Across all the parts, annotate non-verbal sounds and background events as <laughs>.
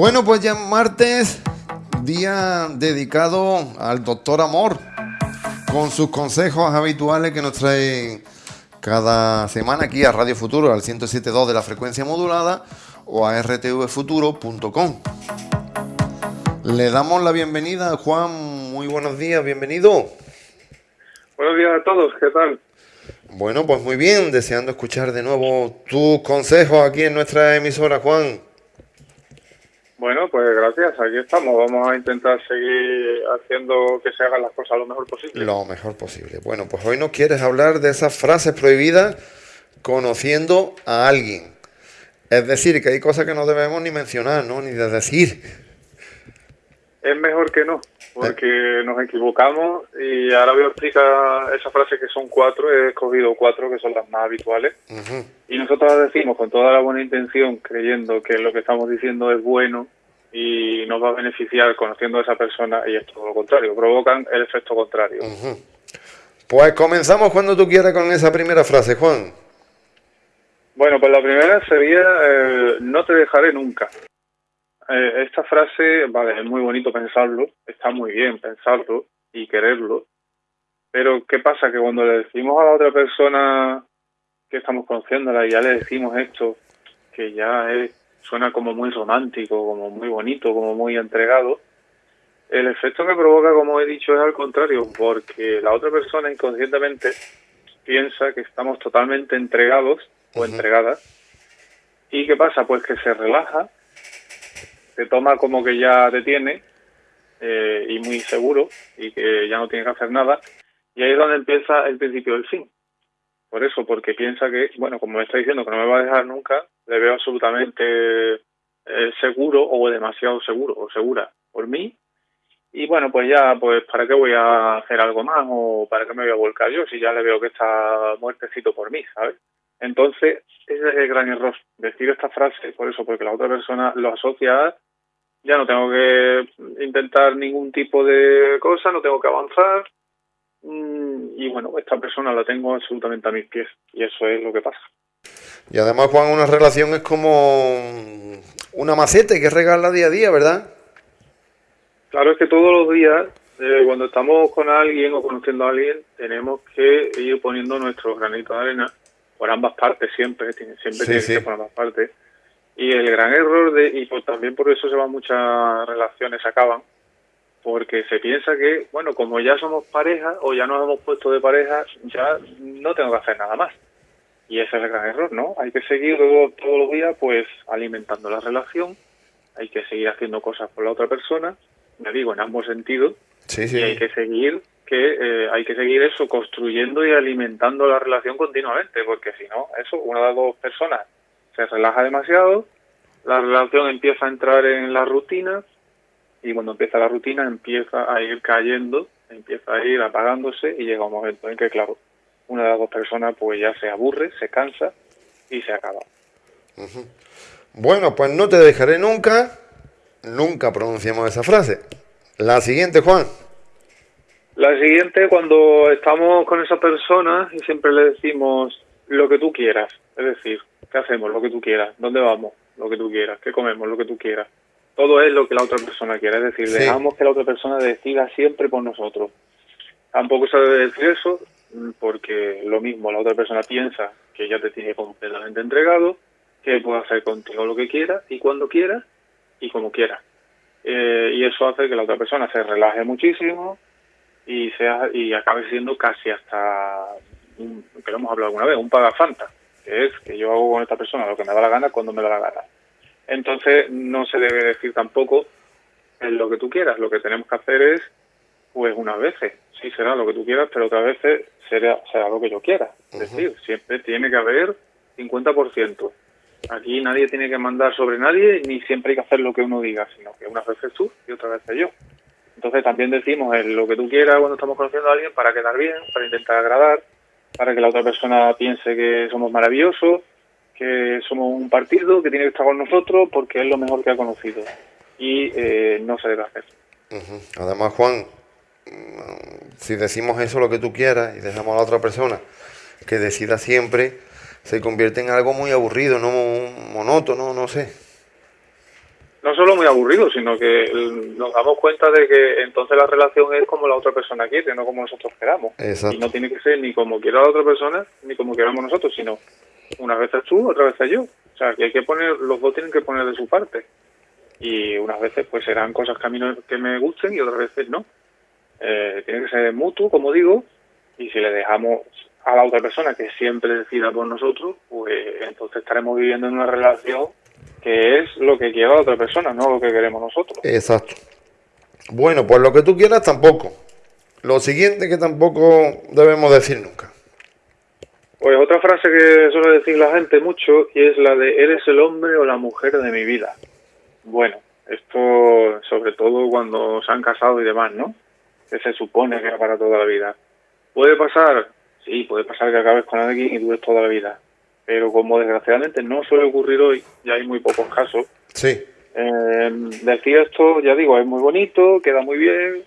Bueno, pues ya martes, día dedicado al doctor Amor, con sus consejos habituales que nos trae cada semana aquí a Radio Futuro, al 107.2 de la frecuencia modulada o a rtvfuturo.com. Le damos la bienvenida a Juan, muy buenos días, bienvenido. Buenos días a todos, ¿qué tal? Bueno, pues muy bien, deseando escuchar de nuevo tus consejos aquí en nuestra emisora, Juan. Bueno, pues gracias, aquí estamos. Vamos a intentar seguir haciendo que se hagan las cosas lo mejor posible. Lo mejor posible. Bueno, pues hoy nos quieres hablar de esas frases prohibidas conociendo a alguien. Es decir, que hay cosas que no debemos ni mencionar, ¿no? Ni de decir. Es mejor que no, porque nos equivocamos y ahora voy a explicar esa frase que son cuatro, he escogido cuatro que son las más habituales. Y nosotros las decimos con toda la buena intención, creyendo que lo que estamos diciendo es bueno y nos va a beneficiar conociendo a esa persona y es todo lo contrario, provocan el efecto contrario. Pues comenzamos cuando tú quieras con esa primera frase, Juan. Bueno, pues la primera sería eh, no te dejaré nunca. Eh, esta frase, vale, es muy bonito pensarlo, está muy bien pensarlo y quererlo, pero ¿qué pasa? Que cuando le decimos a la otra persona que estamos conociéndola y ya le decimos esto, que ya es, suena como muy romántico, como muy bonito, como muy entregado, el efecto que provoca, como he dicho, es al contrario, porque la otra persona inconscientemente piensa que estamos totalmente entregados o entregadas. ¿Y qué pasa? Pues que se relaja te toma como que ya te tiene eh, y muy seguro y que ya no tiene que hacer nada. Y ahí es donde empieza el principio del fin. Por eso, porque piensa que, bueno, como me está diciendo que no me va a dejar nunca, le veo absolutamente eh, seguro o demasiado seguro o segura por mí. Y bueno, pues ya, pues ¿para qué voy a hacer algo más o para qué me voy a volcar yo si ya le veo que está muertecito por mí, ¿sabes? Entonces, ese es el gran error, decir esta frase, por eso, porque la otra persona lo asocia a ya no tengo que intentar ningún tipo de cosa, no tengo que avanzar. Mm, y bueno, esta persona la tengo absolutamente a mis pies y eso es lo que pasa. Y además, Juan, una relación es como una maceta que regala día a día, ¿verdad? Claro, es que todos los días, eh, cuando estamos con alguien o conociendo a alguien, tenemos que ir poniendo nuestro granito de arena por ambas partes, siempre, siempre tiene que ser por ambas partes y el gran error, de, y pues también por eso se van muchas relaciones, acaban, porque se piensa que, bueno, como ya somos pareja o ya nos hemos puesto de pareja, ya no tengo que hacer nada más. Y ese es el gran error, ¿no? Hay que seguir todos los días, pues, alimentando la relación, hay que seguir haciendo cosas por la otra persona, me digo, en ambos sentidos, sí, sí. y hay que seguir que eh, hay que seguir eso, construyendo y alimentando la relación continuamente, porque si no, eso, una de las dos personas se relaja demasiado, la relación empieza a entrar en la rutina y cuando empieza la rutina empieza a ir cayendo, empieza a ir apagándose y llega un momento en que, claro, una de las dos personas pues ya se aburre, se cansa y se acaba. Bueno, pues no te dejaré nunca, nunca pronunciamos esa frase. La siguiente, Juan. La siguiente, cuando estamos con esa persona y siempre le decimos lo que tú quieras, es decir, ¿qué hacemos? Lo que tú quieras, ¿dónde vamos? Lo que tú quieras, ¿qué comemos? Lo que tú quieras. Todo es lo que la otra persona quiera, es decir, dejamos que la otra persona decida siempre por nosotros. Tampoco se debe decir eso, porque lo mismo, la otra persona piensa que ya te tiene completamente entregado, que puede hacer contigo lo que quiera y cuando quiera y como quiera. Eh, y eso hace que la otra persona se relaje muchísimo y sea y acabe siendo casi hasta que lo hemos hablado alguna vez, un pagafanta, que es que yo hago con esta persona lo que me da la gana cuando me da la gana. Entonces no se debe decir tampoco en lo que tú quieras, lo que tenemos que hacer es, pues unas veces, sí será lo que tú quieras, pero otras veces será, será lo que yo quiera. Es decir, siempre tiene que haber 50%. Aquí nadie tiene que mandar sobre nadie, ni siempre hay que hacer lo que uno diga, sino que unas veces tú y otras veces yo. Entonces también decimos lo que tú quieras cuando estamos conociendo a alguien para quedar bien, para intentar agradar, para que la otra persona piense que somos maravillosos, que somos un partido que tiene que estar con nosotros porque es lo mejor que ha conocido y eh, no se debe hacer. Además, Juan, si decimos eso lo que tú quieras y dejamos a la otra persona que decida siempre, se convierte en algo muy aburrido, no monótono, no sé. No solo muy aburrido, sino que nos damos cuenta de que entonces la relación es como la otra persona quiere, no como nosotros queramos. Y no tiene que ser ni como quiera la otra persona, ni como queramos nosotros, sino una vez es tú, otra vez es yo. O sea, que hay que poner, los dos tienen que poner de su parte. Y unas veces pues serán cosas que a mí no, que me gusten y otras veces no. Eh, tiene que ser mutuo, como digo, y si le dejamos a la otra persona que siempre decida por nosotros, pues entonces estaremos viviendo en una relación que es lo que quiere la otra persona, no lo que queremos nosotros. Exacto. Bueno, pues lo que tú quieras tampoco. Lo siguiente que tampoco debemos decir nunca. Pues otra frase que suele decir la gente mucho y es la de eres el hombre o la mujer de mi vida. Bueno, esto sobre todo cuando se han casado y demás, ¿no? Que se supone que era para toda la vida. ¿Puede pasar? Sí, puede pasar que acabes con alguien y dures toda la vida pero como desgraciadamente no suele ocurrir hoy, ya hay muy pocos casos. Sí. Eh, decir esto, ya digo, es muy bonito, queda muy bien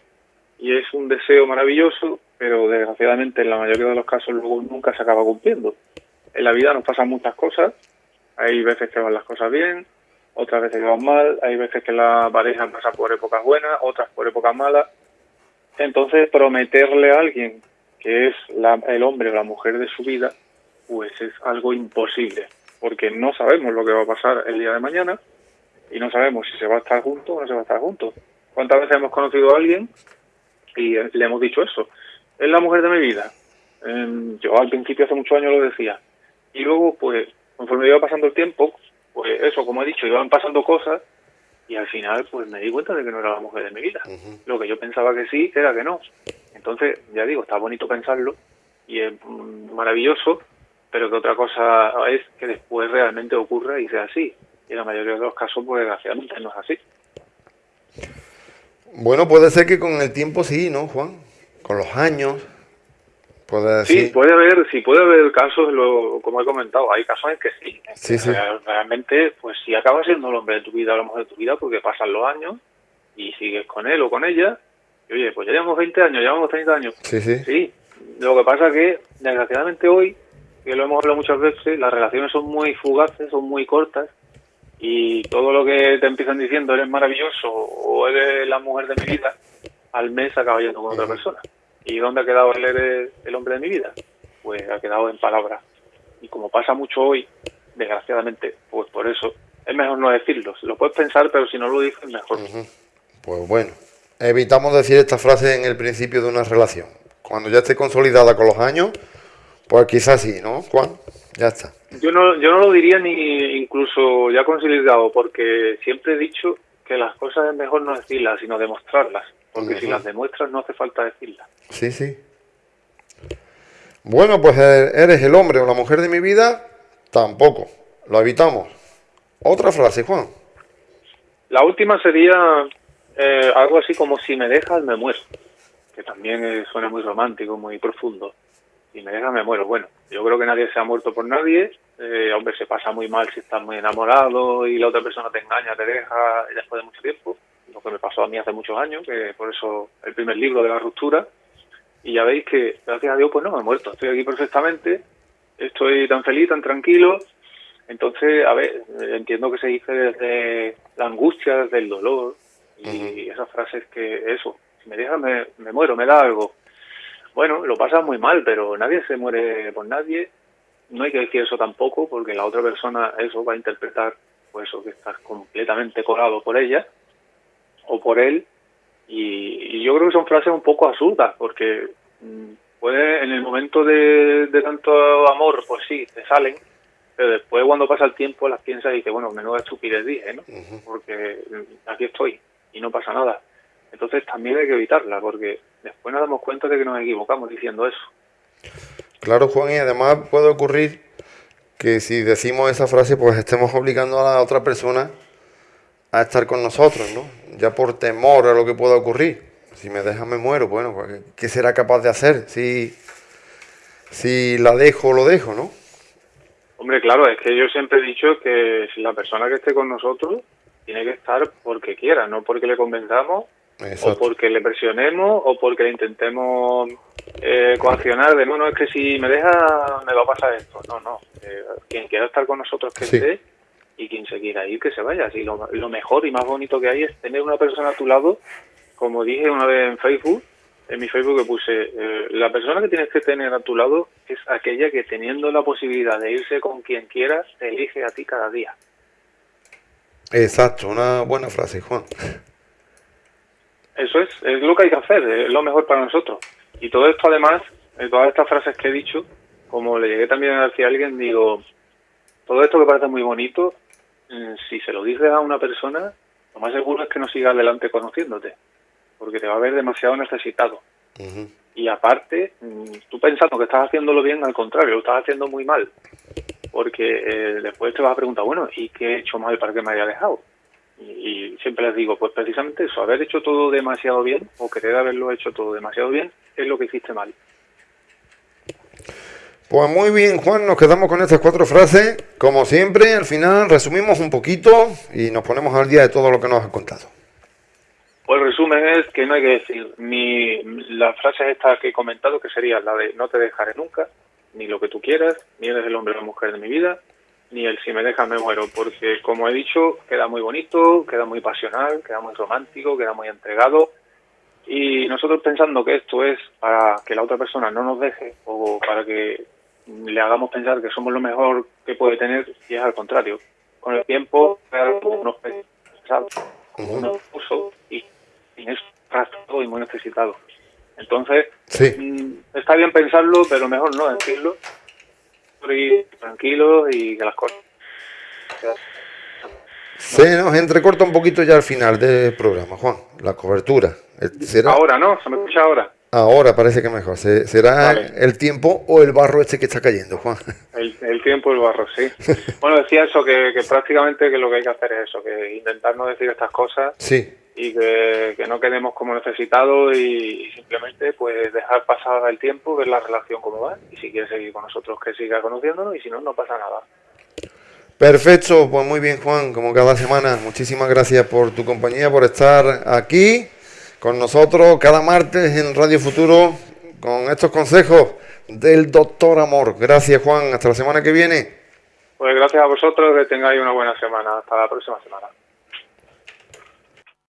y es un deseo maravilloso, pero desgraciadamente en la mayoría de los casos luego nunca se acaba cumpliendo. En la vida nos pasan muchas cosas, hay veces que van las cosas bien, otras veces que van mal, hay veces que la pareja pasa por épocas buenas, otras por épocas malas. Entonces, prometerle a alguien que es el hombre o la mujer de su vida pues es algo imposible, porque no sabemos lo que va a pasar el día de mañana y no sabemos si se va a estar juntos o no se va a estar juntos. ¿Cuántas veces hemos conocido a alguien y le hemos dicho eso? Es la mujer de mi vida. Em, yo al principio hace muchos años lo decía. Y luego, pues, conforme iba pasando el tiempo, pues eso, como he dicho, iban pasando cosas y al final, pues me di cuenta de que no era la mujer de mi vida. Lo que yo pensaba que sí, era que no. Entonces, ya digo, está bonito pensarlo y es mm, maravilloso, pero que otra cosa es que después realmente ocurra y sea así. Y en la mayoría de los casos, pues desgraciadamente no es así. Bueno, puede ser que con el tiempo sí, ¿no, Juan? Con los años. Puede decir... Sí, puede haber, sí, puede haber casos, lo, como he comentado, hay casos en que sí. sí, sí. Realmente, pues si acabas siendo el hombre de tu vida mujer de tu vida, porque pasan los años y sigues con él o con ella, y oye, pues ya llevamos 20 años, llevamos 30 años. Sí, sí. Sí, lo que pasa es que, desgraciadamente hoy, que lo hemos hablado muchas veces, las relaciones son muy fugaces, son muy cortas y todo lo que te empiezan diciendo eres maravilloso o eres la mujer de mi vida, al mes acaba yendo con otra persona. ¿Y dónde ha quedado el eres el hombre de mi vida? Pues ha quedado en palabras. Y como pasa mucho hoy, desgraciadamente, pues por eso es mejor no decirlo. Lo puedes pensar, pero si no lo dices, mejor. Pues bueno, evitamos decir esta frase en el principio de una relación. Cuando ya esté consolidada con los años, pues quizás sí, ¿no, Juan? Ya está. Yo no, yo no lo diría ni incluso ya consolidado, porque siempre he dicho que las cosas es mejor no decirlas, sino demostrarlas. Porque si las demuestras no hace falta decirlas. Sí, sí. Bueno, pues eh, eres el hombre o la mujer de mi vida, tampoco. Lo evitamos. Otra frase, Juan. La última sería eh, algo así como si me dejas me muero, que también suena muy romántico, muy profundo y me deja, me muero. Bueno, yo creo que nadie se ha muerto por nadie. Eh, hombre, se pasa muy mal si estás muy enamorado y la otra persona te engaña, te deja después de mucho tiempo. Lo que me pasó a mí hace muchos años, que por eso el primer libro de la ruptura. Y ya veis que, gracias a Dios, pues no me he muerto. Estoy aquí perfectamente, estoy tan feliz, tan tranquilo. Entonces, a ver, entiendo que se dice desde la angustia, desde el dolor y esas frases que eso, si me deja me, me muero, me da algo bueno, lo pasa muy mal, pero nadie se muere por nadie. No hay que decir eso tampoco, porque la otra persona eso va a interpretar pues eso que estás completamente colado por ella o por él. Y, yo creo que son frases un poco absurdas, porque mm, puede en el momento de, tanto amor, pues sí, te salen, pero después cuando pasa el tiempo las piensas y dices, bueno, menuda estupidez dije, ¿no? Porque mm, aquí estoy y no pasa nada. Entonces también hay que evitarla, porque después nos damos cuenta de que nos equivocamos diciendo eso. Claro, Juan, y además puede ocurrir que si decimos esa frase, pues estemos obligando a la otra persona a estar con nosotros, ¿no? Ya por temor a lo que pueda ocurrir. Si me deja, me muero. Bueno, pues, ¿qué será capaz de hacer si, si la dejo o lo dejo, no? Hombre, claro, es que yo siempre he dicho que si la persona que esté con nosotros tiene que estar porque quiera, no porque le convenzamos o porque le presionemos o porque le intentemos eh, coaccionar de no, no, es que si me deja me va a pasar esto. No, no. Eh, quien quiera estar con nosotros que esté y quien se quiera ir, que se vaya. Así lo, lo mejor y más bonito que hay es tener una persona a tu lado, como dije una vez en Facebook, en mi Facebook que puse, eh, la persona que tienes que tener a tu lado es aquella que teniendo la posibilidad de irse con quien quieras, te elige a ti cada día. Exacto, una buena frase, Juan. Eso es, es lo que hay que hacer, es lo mejor para nosotros. Y todo esto además, de todas estas frases que he dicho, como le llegué también a decir a alguien, digo, todo esto que parece muy bonito, mm, si se lo dices a una persona, lo más seguro es que no siga adelante conociéndote porque te va a ver demasiado necesitado. Y aparte, mm, tú pensando que estás haciéndolo bien, al contrario, lo estás haciendo muy mal. Porque eh, después te vas a preguntar, bueno, ¿y qué he hecho mal para que me haya dejado? Y, siempre les digo, pues precisamente eso, haber hecho todo demasiado bien o querer haberlo hecho todo demasiado bien es lo que hiciste mal. Pues muy bien, Juan, nos quedamos con estas cuatro frases. Como siempre, al final resumimos un poquito y nos ponemos al día de todo lo que nos has contado. Pues el resumen es que no hay que decir ni la frase esta que he comentado, que sería la de no te dejaré nunca, ni lo que tú quieras, ni eres el hombre o la mujer de mi vida, ni el si me dejas me muero, porque como he dicho, queda muy bonito, queda muy pasional, queda muy romántico, queda muy entregado, y nosotros pensando que esto es para que la otra persona no nos deje o para que le hagamos pensar que somos lo mejor que puede tener, y es al contrario. Con el tiempo, unos pesados, unos usos y es arrastrado y muy necesitado. Entonces, mm, está bien pensarlo, pero mejor no decirlo. Y tranquilo y que las cosas. Se nos entrecorta un poquito ya al final del programa, Juan, la cobertura. Ahora, ¿no? ¿Se me escucha ahora? Ahora parece que mejor. ¿Será el tiempo o el barro este que está cayendo, Juan? <laughs> El, tiempo y el barro, sí. bueno, decía eso, que, que prácticamente que lo que hay que hacer es eso, que intentar no decir estas cosas. Sí y que, no quedemos como necesitados y, simplemente pues dejar pasar el tiempo, ver la relación cómo va y si quiere seguir con nosotros que siga conociéndonos y si no, no pasa nada. Perfecto, pues muy bien Juan, como cada semana, muchísimas gracias por tu compañía, por estar aquí con nosotros cada martes en Radio Futuro con estos consejos del doctor Amor. Gracias Juan, hasta la semana que viene. Pues gracias a vosotros, que tengáis una buena semana, hasta la próxima semana.